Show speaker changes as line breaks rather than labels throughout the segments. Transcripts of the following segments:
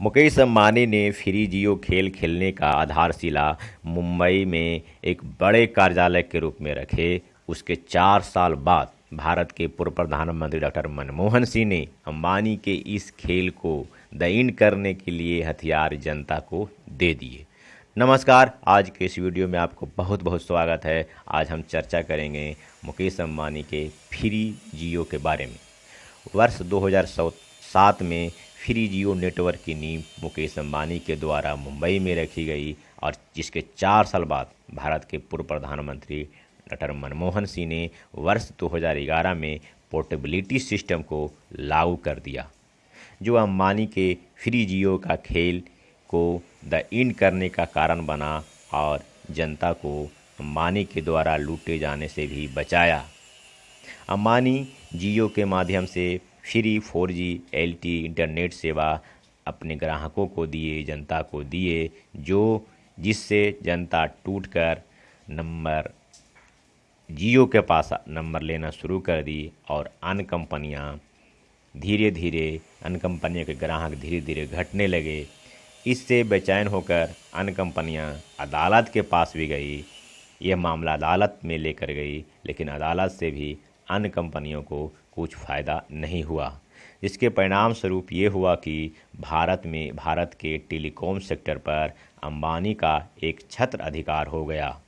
मुकेश अंबानी ने फ्री जियो खेल खेलने का आधारशिला मुंबई में एक बड़े कार्यालय के रूप में रखे। उसके चार साल बाद भारत के पूर्व प्रधानमंत्री डॉक्टर मनमोहन सिंह ने अंबानी के इस खेल को दईन करने के लिए हथियार जनता को दे दिए। नमस्कार, आज के इस वीडियो में आपको बहुत बहुत स्वागत है। आज हम चर्चा करेंगे मुकेश अंबानी के फ्री जियो के बारे में। वर्ष 2007 में फ्री जियो नेटवर्क की नींव मुकेश अंबानी के द्वारा मुंबई में रखी गई और जिसके चार साल बाद भारत के पूर्व प्रधानमंत्री डॉक्टर मनमोहन सिंह ने वर्ष 2011 में पोर्टेबिलिटी सिस्टम को लागू कर दिया। जो अंबानी के फ्री जियो का खेल को द इन करने का कारण बना और जनता को अंबानी के द्वारा लूटे जाने से भी बचाया। अंबानी जियो के माध्यम से free four G, L T, internet सेवा अपने ग्राहकों को दिए, जनता को दिए, जो जिससे जनता टूटकर नंबर, जियो के पास नंबर लेना शुरू कर दी और अन्य कंपनियाँ धीरे धीरे अन्य कंपनियों के ग्राहक धीरे धीरे घटने लगे। इससे बेचैन होकर अन्य कंपनियाँ अदालत के पास भी गई। यह मामला अदालत में लेकर गई, लेकिन अदालत से भी अन्य कंपनियों को कुछ फ़ायदा नहीं हुआ। इसके परिणाम स्वरूप ये हुआ कि भारत में, भारत के टेलीकॉम सेक्टर पर अंबानी का एक छत्र अधिकार हो गया।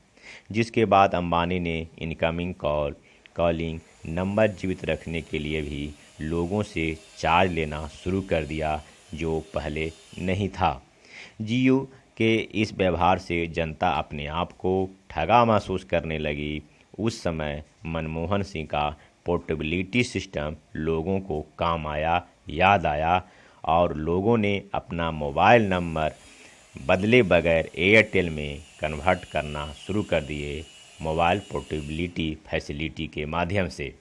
जिसके बाद अंबानी ने इनकमिंग कॉल, कॉलिंग, नंबर जीवित रखने के लिए भी लोगों से चार्ज लेना शुरू कर दिया, जो पहले नहीं था। जियो के इस व्यवहार से जनता अपने आप को ठगा महसूस करने लगी। उस समय मनमोहन सिंह का पोर्टेबिलिटी सिस्टम लोगों को काम आया, याद आया और लोगों ने अपना मोबाइल नंबर बदले बगैर एयरटेल में कन्वर्ट करना शुरू कर दिए मोबाइल पोर्टेबिलिटी फैसिलिटी के माध्यम से।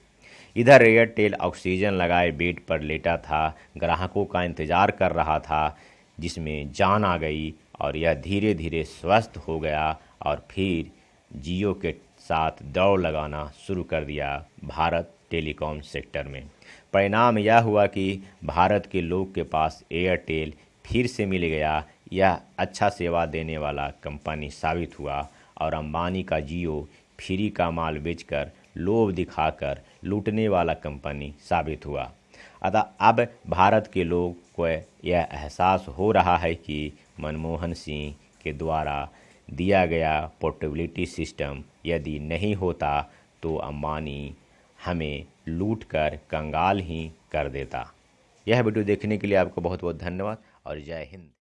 इधर एयरटेल ऑक्सीजन लगाए बेड पर लेटा था, ग्राहकों का इंतज़ार कर रहा था, जिसमें जान आ गई और यह धीरे धीरे स्वस्थ हो गया और फिर जियो के साथ दौड़ लगाना शुरू कर दिया भारत टेलीकॉम सेक्टर में। परिणाम यह हुआ कि भारत के लोग के पास एयरटेल फिर से मिल गया। यह अच्छा सेवा देने वाला कंपनी साबित हुआ और अंबानी का जियो फ्री का माल बेचकर लोभ दिखाकर लूटने वाला कंपनी साबित हुआ। अतः अब भारत के लोग को यह एहसास हो रहा है कि मनमोहन सिंह के द्वारा दिया गया पोर्टेबिलिटी सिस्टम यदि नहीं होता तो अम्बानी हमें लूट कर कंगाल ही कर देता। यह वीडियो देखने के लिए आपको बहुत बहुत धन्यवाद और जय हिंद।